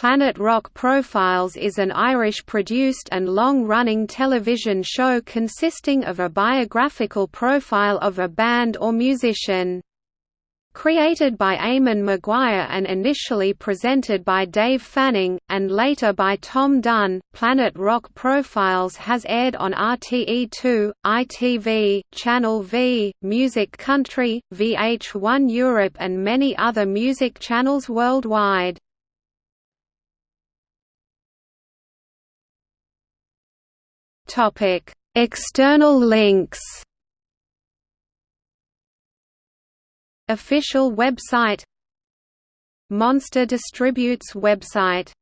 Planet Rock Profiles is an Irish-produced and long-running television show consisting of a biographical profile of a band or musician. Created by Eamon Maguire and initially presented by Dave Fanning, and later by Tom Dunn, Planet Rock Profiles has aired on RTE2, ITV, Channel V, Music Country, VH1 Europe and many other music channels worldwide. External links Official website Monster Distributes website